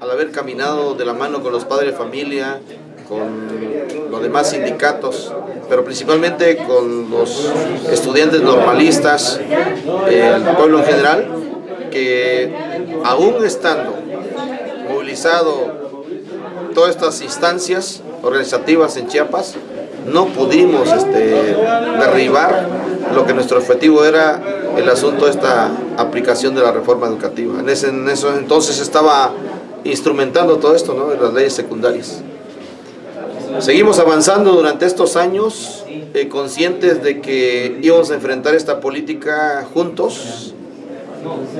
al haber caminado de la mano con los padres de familia, con los demás sindicatos, pero principalmente con los estudiantes normalistas, el pueblo en general, que aún estando movilizado todas estas instancias organizativas en Chiapas, no pudimos este, derribar lo que nuestro objetivo era el asunto de esta aplicación de la reforma educativa. En, ese, en eso entonces estaba instrumentando todo esto, ¿no? de las leyes secundarias. Seguimos avanzando durante estos años, eh, conscientes de que íbamos a enfrentar esta política juntos.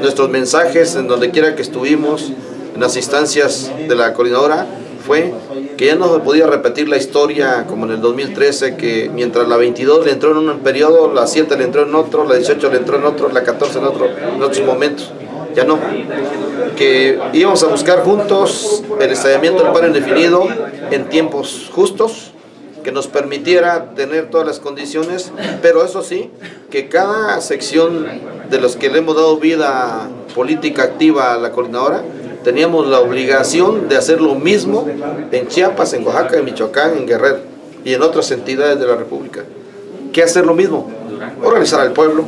Nuestros mensajes, en donde quiera que estuvimos, en las instancias de la coordinadora, fue que ya no se podía repetir la historia como en el 2013, que mientras la 22 le entró en un periodo, la 7 le entró en otro, la 18 le entró en otro, la 14 en otro, en otros momentos. Ya no. Que íbamos a buscar juntos el estallamiento del paro indefinido en tiempos justos, que nos permitiera tener todas las condiciones, pero eso sí, que cada sección de los que le hemos dado vida política activa a la coordinadora, teníamos la obligación de hacer lo mismo en Chiapas, en Oaxaca, en Michoacán, en Guerrero y en otras entidades de la República. ¿Qué hacer lo mismo? Organizar al pueblo.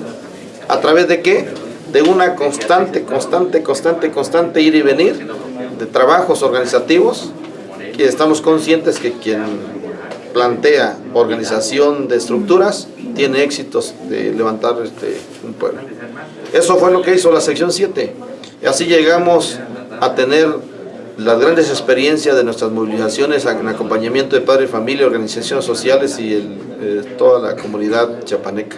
¿A través de qué? De una constante, constante, constante, constante ir y venir de trabajos organizativos y estamos conscientes que quien plantea organización de estructuras tiene éxitos de levantar este, un pueblo. Eso fue lo que hizo la sección 7. Y así llegamos a tener las grandes experiencias de nuestras movilizaciones en acompañamiento de padres, familia, organizaciones sociales y eh, toda la comunidad chapaneca.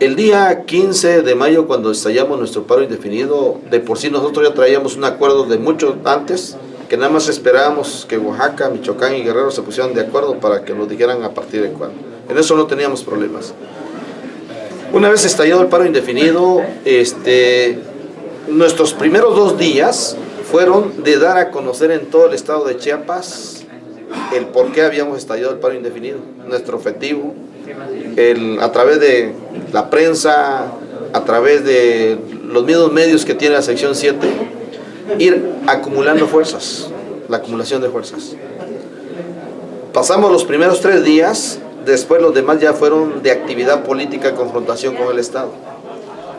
El día 15 de mayo, cuando estallamos nuestro paro indefinido, de por sí nosotros ya traíamos un acuerdo de mucho antes, que nada más esperábamos que Oaxaca, Michoacán y Guerrero se pusieran de acuerdo para que nos dijeran a partir de cuándo. En eso no teníamos problemas. Una vez estallado el paro indefinido, este, Nuestros primeros dos días fueron de dar a conocer en todo el estado de Chiapas el por qué habíamos estallado el paro indefinido, nuestro objetivo, el, a través de la prensa, a través de los mismos medios que tiene la sección 7, ir acumulando fuerzas, la acumulación de fuerzas. Pasamos los primeros tres días, después los demás ya fueron de actividad política, confrontación con el Estado.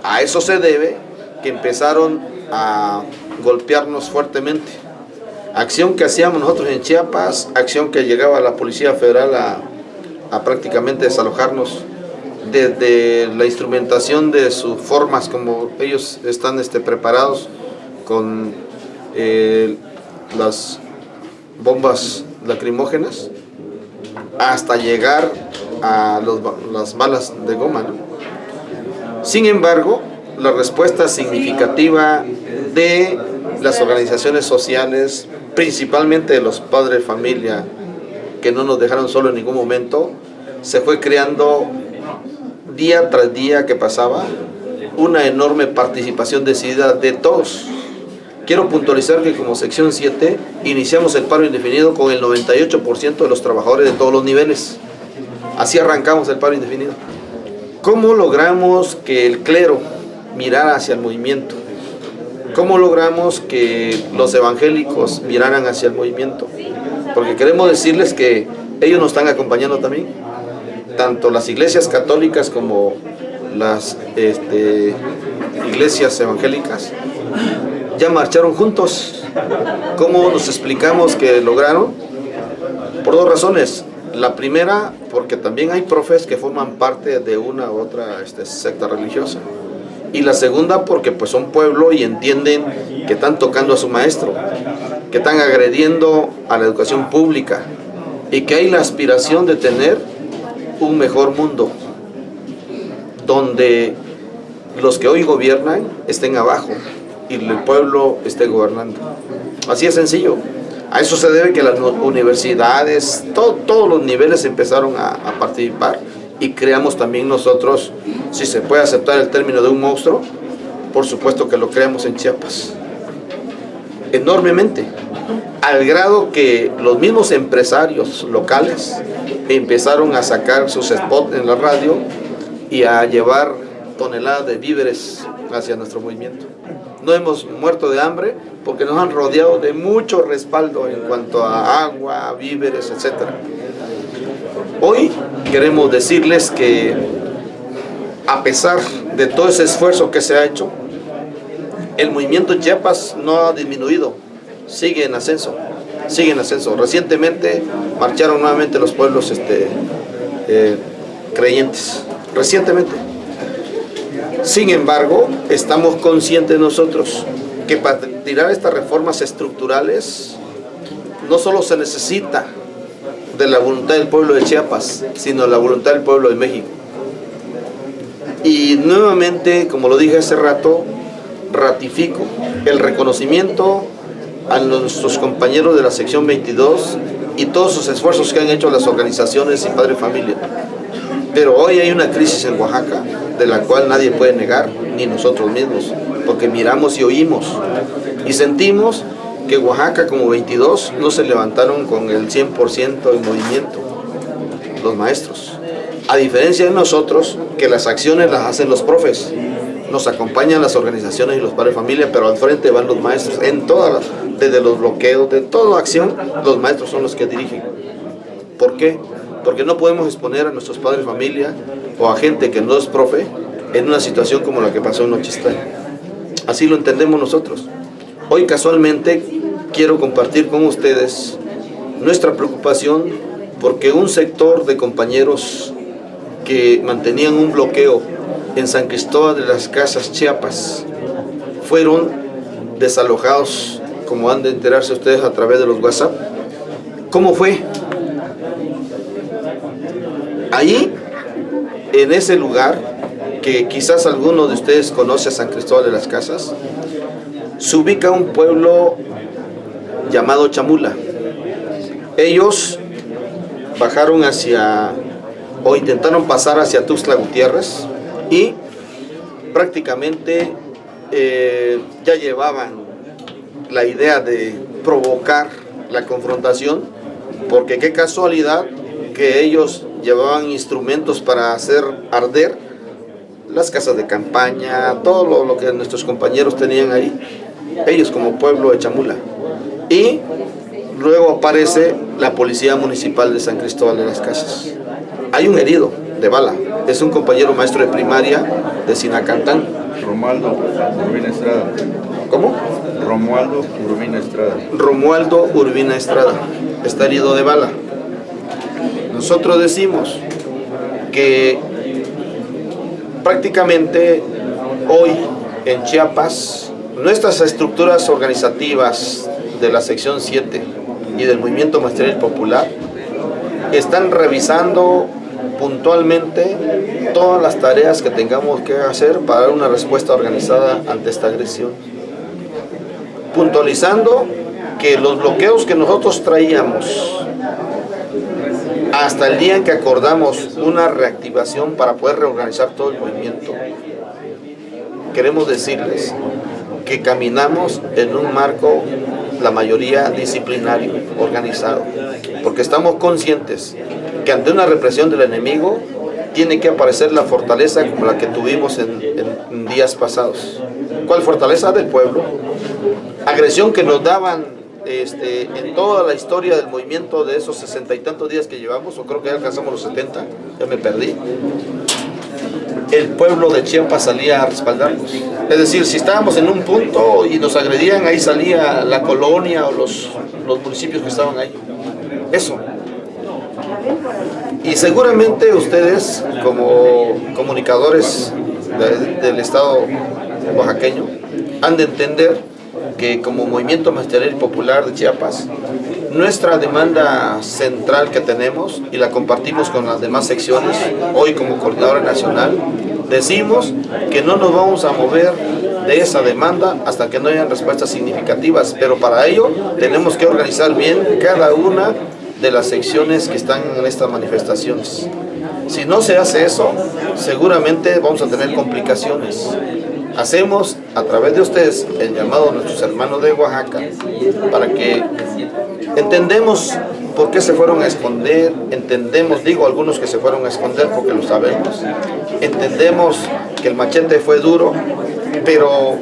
A eso se debe que empezaron a golpearnos fuertemente. Acción que hacíamos nosotros en Chiapas, acción que llegaba la Policía Federal a, prácticamente desalojarnos desde la instrumentación de sus formas como ellos están este, preparados con eh, las bombas lacrimógenas hasta llegar a las balas de goma. Sin embargo, la respuesta significativa de las organizaciones sociales, principalmente de los padres de familia, que no nos dejaron solo en ningún momento, se fue creando día tras día que pasaba una enorme participación decidida de todos. Quiero puntualizar que como sección 7 iniciamos el paro indefinido con el 98% de los trabajadores de todos los niveles. Así arrancamos el paro indefinido. ¿Cómo logramos que el clero mirar hacia el movimiento. ¿Cómo logramos que los evangélicos miraran hacia el movimiento? Porque queremos decirles que ellos nos están acompañando también. Tanto las iglesias católicas como las este, iglesias evangélicas ya marcharon juntos. ¿Cómo nos explicamos que lograron? Por dos razones. La primera, porque también hay profes que forman parte de una u otra este, secta religiosa y la segunda porque pues son pueblo y entienden que están tocando a su maestro, que están agrediendo a la educación pública y que hay la aspiración de tener un mejor mundo donde los que hoy gobiernan estén abajo y el pueblo esté gobernando. Así es sencillo. A eso se debe que las universidades, todos los niveles empezaron a, a participar y creamos también nosotros, si se puede aceptar el término de un monstruo, por supuesto que lo creamos en Chiapas. Enormemente. Al grado que los mismos empresarios locales empezaron a sacar sus spots en la radio y a llevar toneladas de víveres hacia nuestro movimiento. No hemos muerto de hambre porque nos han rodeado de mucho respaldo en cuanto a agua, víveres, etc. Hoy queremos decirles que a pesar de todo ese esfuerzo que se ha hecho, el movimiento Chiapas no ha disminuido, sigue en ascenso, sigue en ascenso. Recientemente marcharon nuevamente los pueblos este, eh, creyentes, recientemente. Sin embargo, estamos conscientes nosotros que para tirar estas reformas estructurales no solo se necesita de la voluntad del pueblo de Chiapas, sino la voluntad del pueblo de México. Y nuevamente, como lo dije hace rato, ratifico el reconocimiento a nuestros compañeros de la sección 22 y todos sus esfuerzos que han hecho las organizaciones y Padre Familia. Pero hoy hay una crisis en Oaxaca de la cual nadie puede negar, ni nosotros mismos, porque miramos y oímos y sentimos que Oaxaca como 22 no se levantaron con el 100% en movimiento, los maestros. A diferencia de nosotros, que las acciones las hacen los profes, nos acompañan las organizaciones y los padres de familia, pero al frente van los maestros, en todas las, desde los bloqueos, de toda acción, los maestros son los que dirigen. ¿Por qué? Porque no podemos exponer a nuestros padres de familia o a gente que no es profe en una situación como la que pasó en Nochistán. Así lo entendemos nosotros. Hoy casualmente quiero compartir con ustedes nuestra preocupación porque un sector de compañeros que mantenían un bloqueo en San Cristóbal de las Casas Chiapas fueron desalojados, como han de enterarse ustedes a través de los WhatsApp. ¿Cómo fue? Ahí, en ese lugar, que quizás alguno de ustedes conoce a San Cristóbal de las Casas, se ubica un pueblo llamado Chamula. Ellos bajaron hacia, o intentaron pasar hacia Tuxtla Gutiérrez y prácticamente eh, ya llevaban la idea de provocar la confrontación, porque qué casualidad que ellos llevaban instrumentos para hacer arder las casas de campaña, todo lo, lo que nuestros compañeros tenían ahí, ellos como pueblo de Chamula. Y luego aparece la Policía Municipal de San Cristóbal de las Casas. Hay un herido de bala, es un compañero maestro de primaria de Sinacantán. Romualdo Urbina Estrada. ¿Cómo? Romualdo Urbina Estrada. Romualdo Urbina Estrada, está herido de bala. Nosotros decimos que prácticamente hoy en Chiapas nuestras estructuras organizativas de la sección 7 y del movimiento maestral popular están revisando puntualmente todas las tareas que tengamos que hacer para dar una respuesta organizada ante esta agresión. Puntualizando que los bloqueos que nosotros traíamos hasta el día en que acordamos una reactivación para poder reorganizar todo el movimiento, queremos decirles que caminamos en un marco, la mayoría disciplinario, organizado, porque estamos conscientes ante una represión del enemigo tiene que aparecer la fortaleza como la que tuvimos en, en días pasados. ¿Cuál fortaleza? Del pueblo. Agresión que nos daban este, en toda la historia del movimiento de esos sesenta y tantos días que llevamos, o creo que ya alcanzamos los 70, ya me perdí, el pueblo de Chiapas salía a respaldarnos. Es decir, si estábamos en un punto y nos agredían, ahí salía la colonia o los, los municipios que estaban ahí. Eso. Y seguramente ustedes, como comunicadores del Estado oaxaqueño, han de entender que como Movimiento Magisterial Popular de Chiapas, nuestra demanda central que tenemos, y la compartimos con las demás secciones, hoy como Coordinadora Nacional, decimos que no nos vamos a mover de esa demanda hasta que no hayan respuestas significativas, pero para ello tenemos que organizar bien cada una de las secciones que están en estas manifestaciones. Si no se hace eso, seguramente vamos a tener complicaciones. Hacemos a través de ustedes el llamado a nuestros hermanos de Oaxaca para que entendemos por qué se fueron a esconder, entendemos, digo algunos que se fueron a esconder porque lo sabemos, entendemos que el machete fue duro, pero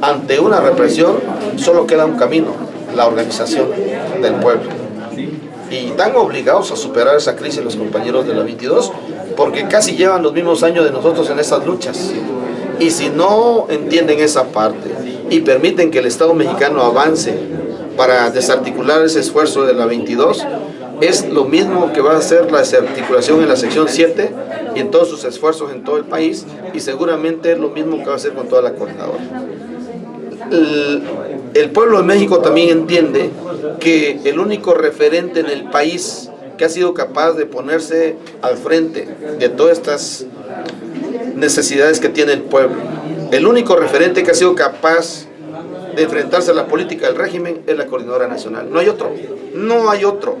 ante una represión solo queda un camino, la organización del pueblo. Y están obligados a superar esa crisis los compañeros de la 22, porque casi llevan los mismos años de nosotros en esas luchas. Y si no entienden esa parte y permiten que el Estado mexicano avance para desarticular ese esfuerzo de la 22, es lo mismo que va a hacer la desarticulación en la sección 7 y en todos sus esfuerzos en todo el país y seguramente es lo mismo que va a hacer con toda la coordinadora. El, pueblo de México también entiende que el único referente en el país que ha sido capaz de ponerse al frente de todas estas necesidades que tiene el pueblo, el único referente que ha sido capaz de enfrentarse a la política del régimen es la Coordinadora Nacional. No hay otro, no hay otro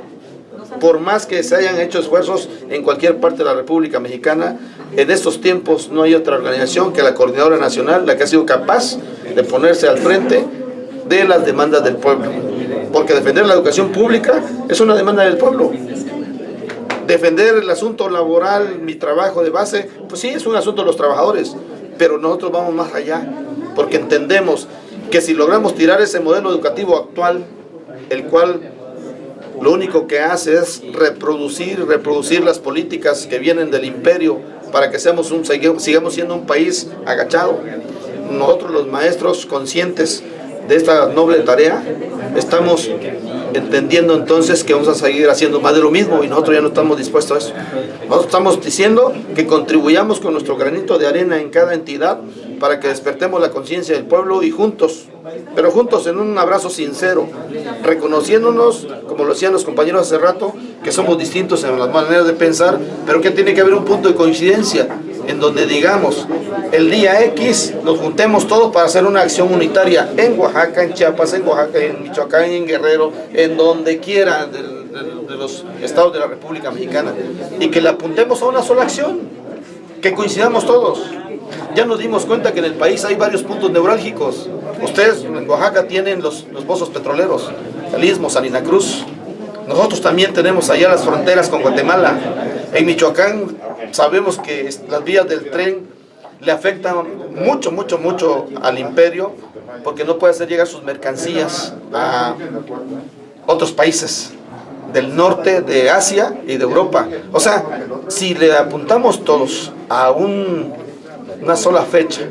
por más que se hayan hecho esfuerzos en cualquier parte de la República Mexicana, en estos tiempos no hay otra organización que la Coordinadora Nacional, la que ha sido capaz de ponerse al frente de las demandas del pueblo. Porque defender la educación pública es una demanda del pueblo. Defender el asunto laboral, mi trabajo de base, pues sí, es un asunto de los trabajadores, pero nosotros vamos más allá, porque entendemos que si logramos tirar ese modelo educativo actual, el cual lo único que hace es reproducir, reproducir las políticas que vienen del imperio para que seamos un, sigamos siendo un país agachado. Nosotros los maestros conscientes de esta noble tarea, estamos entendiendo entonces que vamos a seguir haciendo más de lo mismo y nosotros ya no estamos dispuestos a eso. Nosotros estamos diciendo que contribuyamos con nuestro granito de arena en cada entidad para que despertemos la conciencia del pueblo y juntos, pero juntos en un abrazo sincero, reconociéndonos, como lo decían los compañeros hace rato, que somos distintos en las maneras de pensar, pero que tiene que haber un punto de coincidencia en donde digamos, el día X nos juntemos todos para hacer una acción unitaria en Oaxaca, en Chiapas, en Oaxaca, en Michoacán, en Guerrero, en donde quiera de, los estados de la República Mexicana y que le apuntemos a una sola acción, que coincidamos todos. Ya nos dimos cuenta que en el país hay varios puntos neurálgicos. Ustedes en Oaxaca tienen los, los pozos petroleros, el Istmo, Salina Cruz. Nosotros también tenemos allá las fronteras con Guatemala. En Michoacán sabemos que las vías del tren le afectan mucho, mucho, mucho al imperio porque no puede hacer llegar sus mercancías a otros países del norte de Asia y de Europa. O sea, si le apuntamos todos a un una sola fecha,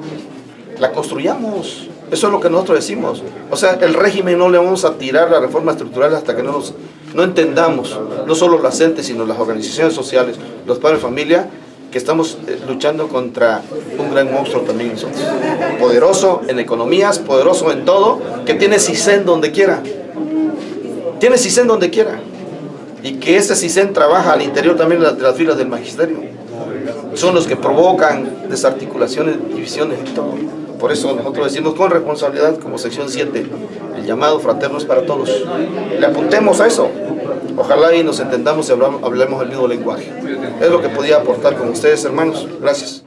la construyamos. Eso es lo que nosotros decimos. O sea, el régimen no le vamos a tirar la reforma estructural hasta que no, nos, no entendamos, no solo las entes, sino las organizaciones sociales, los padres de familia, que estamos eh, luchando contra un gran monstruo también nosotros. Poderoso en economías, poderoso en todo, que tiene CISEN donde quiera. Tiene CISEN donde quiera. Y que ese CISEN trabaja al interior también de las filas del magisterio son los que provocan desarticulaciones, divisiones y todo. Por eso nosotros decimos con responsabilidad como sección 7, el llamado fraternos para todos. Le apuntemos a eso. Ojalá y nos entendamos y hablemos el mismo lenguaje. Es lo que podía aportar con ustedes, hermanos. Gracias.